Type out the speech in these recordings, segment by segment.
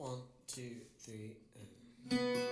One, two, three, and...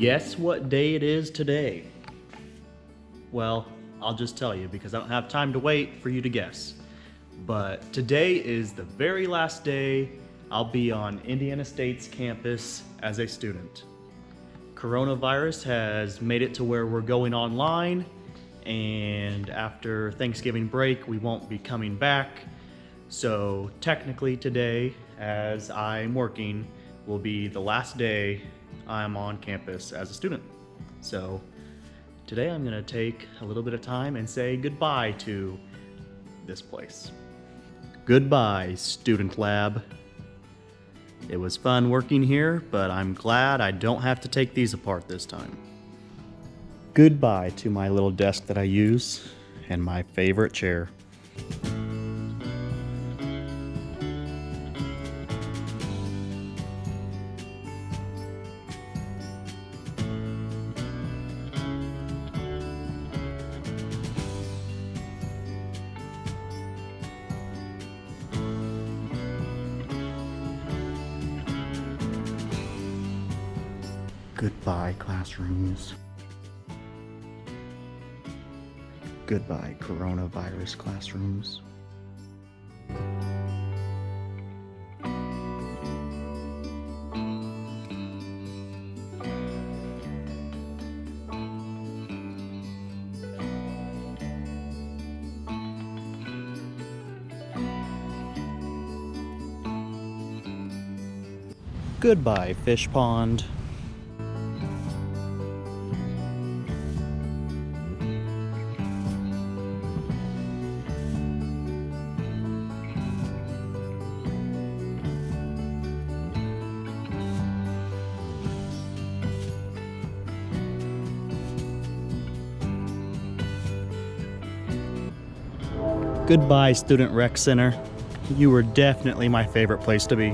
Guess what day it is today? Well, I'll just tell you because I don't have time to wait for you to guess. But today is the very last day I'll be on Indiana State's campus as a student. Coronavirus has made it to where we're going online, and after Thanksgiving break, we won't be coming back. So, technically, today, as I'm working, will be the last day I'm on campus as a student. So today I'm gonna take a little bit of time and say goodbye to this place. Goodbye, Student Lab. It was fun working here, but I'm glad I don't have to take these apart this time. Goodbye to my little desk that I use and my favorite chair. Goodbye, classrooms. Goodbye, coronavirus classrooms. Goodbye, fish pond. Goodbye, Student Rec Center. You were definitely my favorite place to be.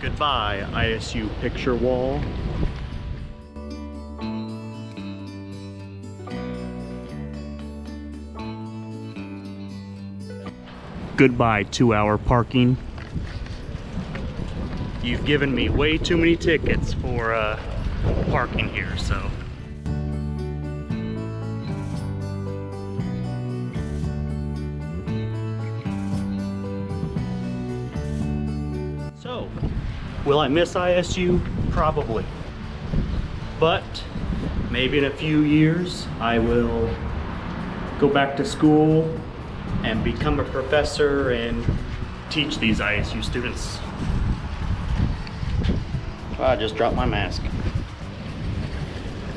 Goodbye, ISU picture wall. Goodbye, two hour parking. You've given me way too many tickets for uh, parking here, so. So, will I miss ISU? Probably. But maybe in a few years I will go back to school and become a professor and teach these ISU students. I just dropped my mask.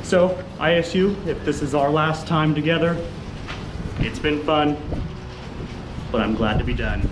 So, ISU, if this is our last time together, it's been fun, but I'm glad to be done.